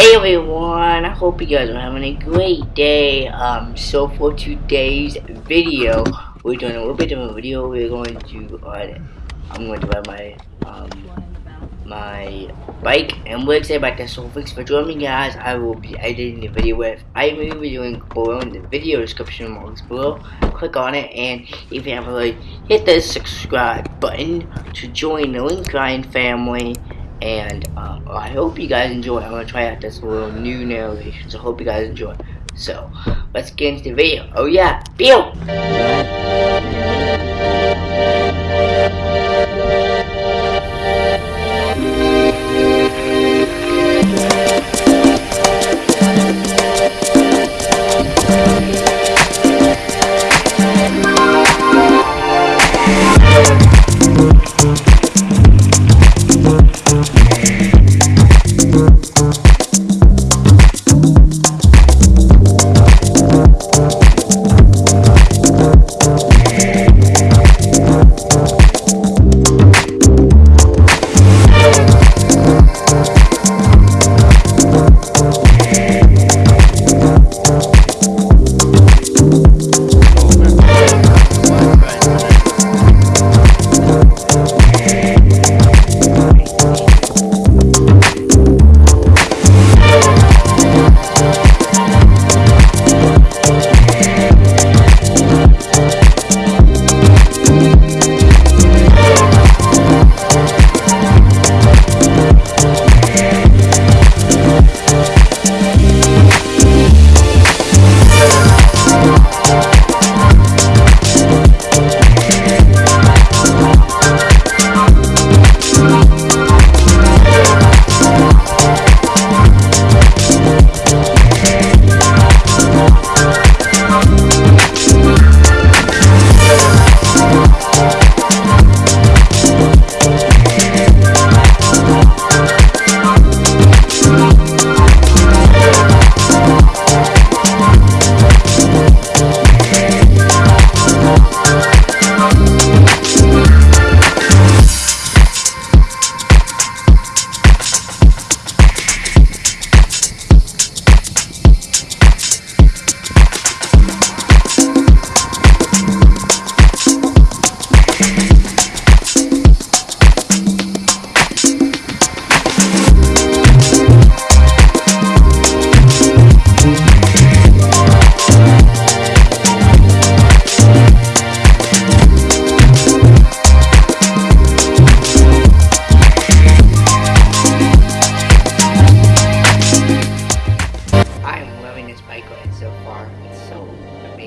Hey everyone, I hope you guys are having a great day. Um, so for today's video, we're doing a little bit of a video. We're going to, uh, I'm going to ride my, um, my bike, and we're excited about this. So thanks for joining me, guys. I will be editing the video with iMovie link below in the video description box below. Click on it, and if you haven't already, hit the subscribe button to join the Link Grind family and I hope you guys enjoy. I'm gonna try out this little new narration, so hope you guys enjoy. So let's get into the video. Oh yeah, Bill.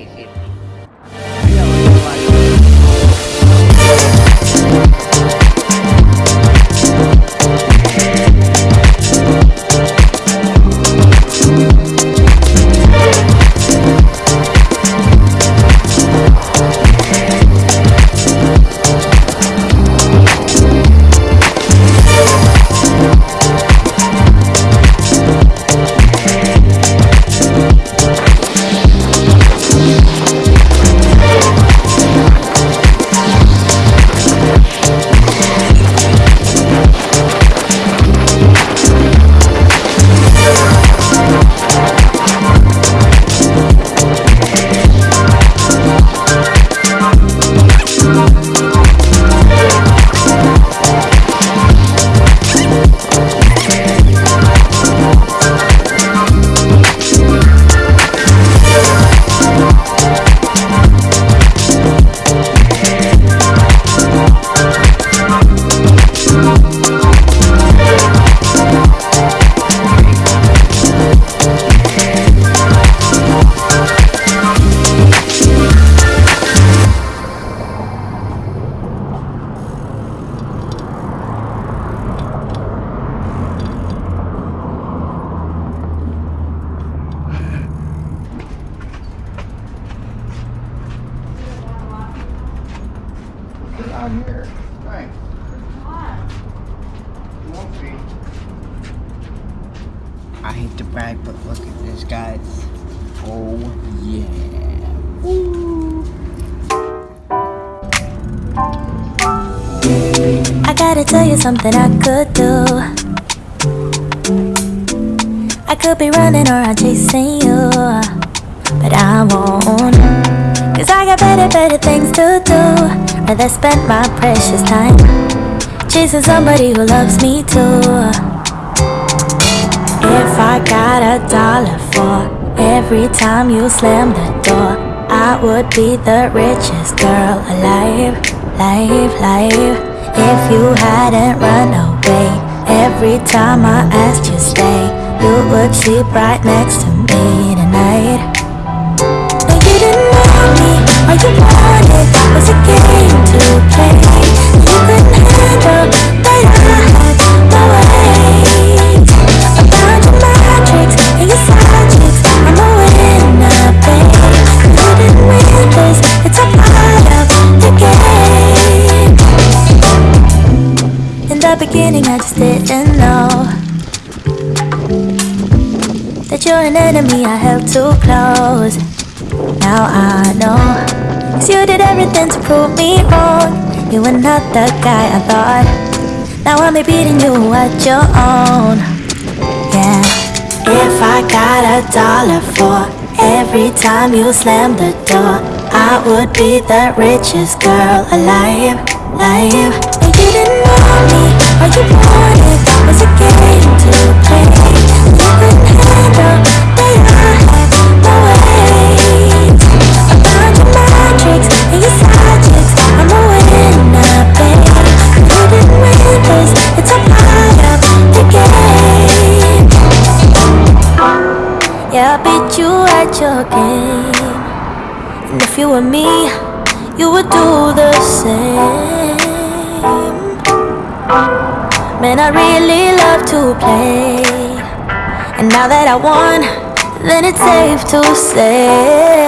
Get Oh yeah. Woo. I gotta tell you something I could do. I could be running around chasing you, but I won't. Cause I got better, better things to do. Rather spend my precious time chasing somebody who loves me too. If I got a dollar for every time you slam the door, I would be the richest girl alive, live, live. If you hadn't run away every time I asked you stay, you would sleep right next to me tonight. No, you didn't want me, all you wanted was a game to play. The beginning, I just didn't know that you're an enemy I held too close. Now I know. Cause you did everything to prove me wrong. You were not the guy I thought. Now I'm beating you at your own. Yeah. If I got a dollar for every time you slam the door, I would be the richest girl alive. Live. And you didn't want me, all you wanted was a game to play. You I had my ways. I found your and your. I'm it's a part of the game. Yeah, I beat you at your game. And if you were me, you would do the same. Man, I really love to play. And now that I won, then it's safe to say.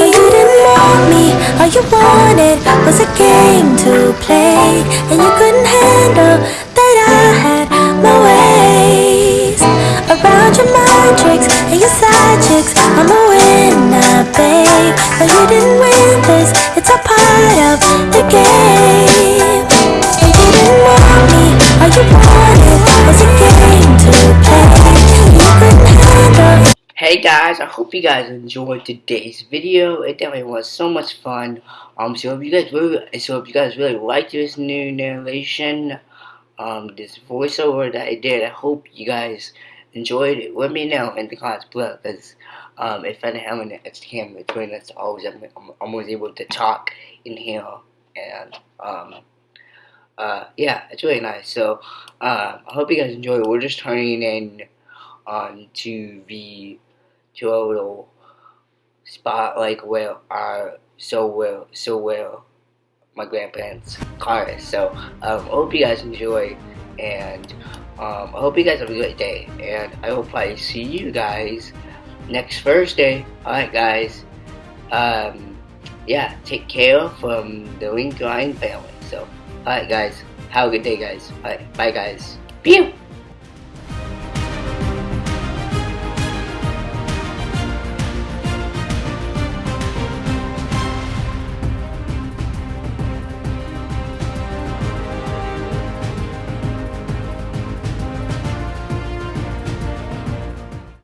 But you didn't want me, all you wanted was a game to play. And you couldn't handle that I had my ways. Around your mind tricks and your side chicks, I'm a winner, babe. But you didn't win this, it's a part of the game. Hey guys, I hope you guys enjoyed today's video. It definitely was so much fun. Um, so if you guys really, so if you guys really like this new narration, um, this voiceover that I did, I hope you guys enjoyed it. Let me know in the comments below, because um, if I didn't have an extra camera between us, always I'm, I'm always able to talk in here, and um, uh, yeah, it's really nice. So uh, I hope you guys enjoy. We're just turning in on to the total spot like where our so well so well my grandparents' car is. So um, I hope you guys enjoy and um, I hope you guys have a great day and I hope I see you guys next Thursday. Alright guys. Um, yeah, take care from the Link Line family. So alright guys, have a good day guys. Alright, bye guys. Pew!